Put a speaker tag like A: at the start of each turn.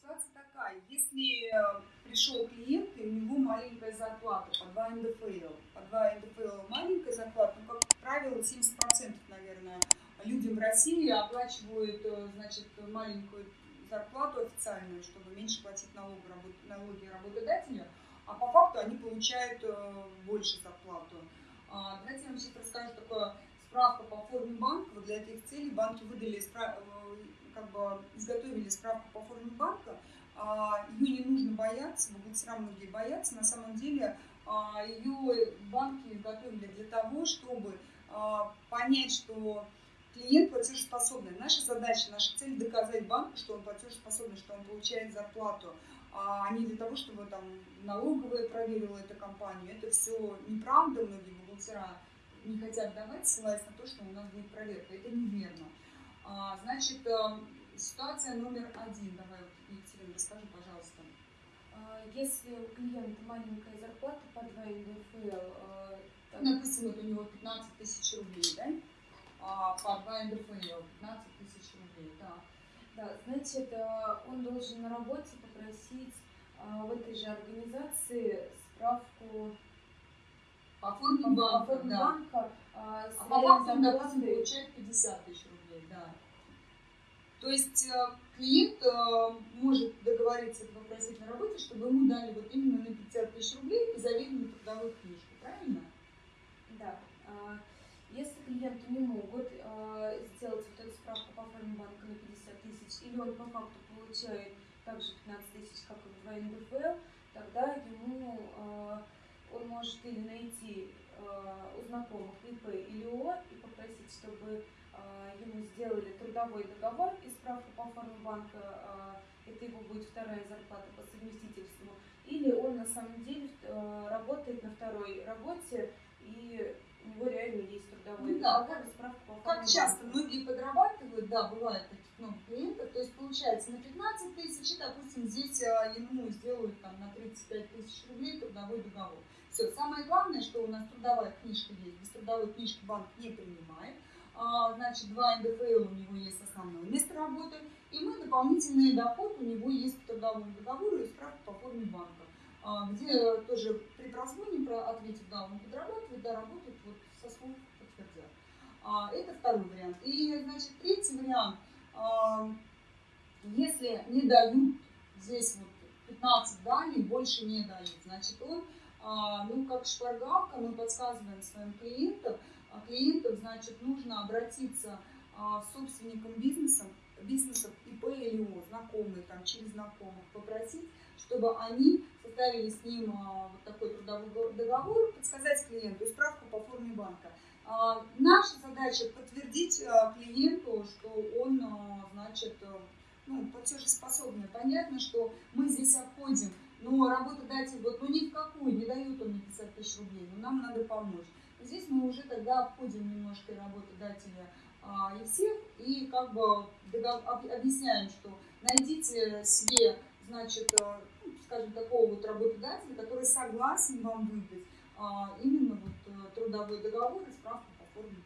A: Ситуация такая, если э, пришел клиент, и у него маленькая зарплата, по 2 НДФЛ, по 2 НДФЛ маленькая зарплата, ну, как правило, 70%, наверное, людям в России оплачивают, э, значит, маленькую зарплату официальную, чтобы меньше платить налоги, налоги работодателю, а по факту они получают э, больше зарплату. А, давайте я вам сейчас расскажу такое справка по форме банка. Для этих целей банки выдали, как бы изготовили справку по форме банка. А, Ее не нужно бояться, бухгалтерам многие боятся. На самом деле а, ее банки изготовили для того, чтобы понять, что клиент платежеспособный. Наша задача, наша цель доказать банку, что он платежеспособный, что он получает зарплату, а не для того, чтобы там налоговая проверила эту компанию. Это все неправда, многие бухгалтера не хотят давать, ссылаясь на то, что у нас будет проверка. Это неверно. А, значит, э, ситуация номер один. Давай, Екатерина, расскажи, пожалуйста.
B: А, если у клиента маленькая зарплата по 2 НДФЛ,
A: э, допустим, вот у него 15 тысяч рублей, да? А, по 2 НДФЛ 15 тысяч рублей, да.
B: Да, значит, э, он должен на работе попросить в этой же организации справку
A: по форме банка,
B: по форме
A: да.
B: банка
A: а, а по факту он, допустим, получает 50 тысяч рублей, да. То есть э, клиент э, может договориться попросить на работе, чтобы ему дали вот именно на 50 тысяч рублей и заверенную трудовую книжку, правильно?
B: Да. А, если клиенту не могут э, сделать вот эту справку по форме банка на 50 тысяч, или он по факту получает также 15 тысяч, как и в НДФЛ, тогда ему он может или найти э, у знакомых ИП или ООО и попросить, чтобы э, ему сделали трудовой договор и справку по форме банка, э, это его будет вторая зарплата по совместительству, или он на самом деле работает на второй работе и у него реально есть трудовой ну, договор
A: да, и справка по форме Как часто многие подрабатывают, да, бывает таких много клиентов, то есть получается на 15 тысяч, и, допустим, здесь ему сделают там на 35 тысяч рублей трудовой договор. Все. Самое главное, что у нас трудовая книжка есть. Без трудовой книжки банк не принимает. А, значит, два НДФЛ у него есть основное место работы. И мы дополнительный доход у него есть по трудовому договору и справка по форме банка. А, где тоже при прозвоне, ответив, да, он подрабатывает, да, работает, вот со слов подтвердят. А, это второй вариант. И, значит, третий вариант. Если не дают здесь вот 15 далей, больше не дают, значит, он а, ну, как шпаргалка, мы подсказываем своим клиентам, а клиентам, значит, нужно обратиться а, собственникам бизнеса, бизнесов ИП или ООО, знакомые, там, через знакомых, попросить, чтобы они составили с ним вот такой трудовой договор, подсказать клиенту справку по форме банка. Наша задача подтвердить клиенту, что он, значит, ну, платежеспособный. Понятно, что мы здесь обходим но работодатель вот, ну ни в какую, не дают он мне 50 тысяч рублей, но нам надо помочь. Здесь мы уже тогда обходим немножко работодателя а, и всех, и как бы объясняем, что найдите себе, значит, э, ну, скажем, такого вот работодателя, который согласен вам выдать а, именно вот э, трудовой договор и справку по форме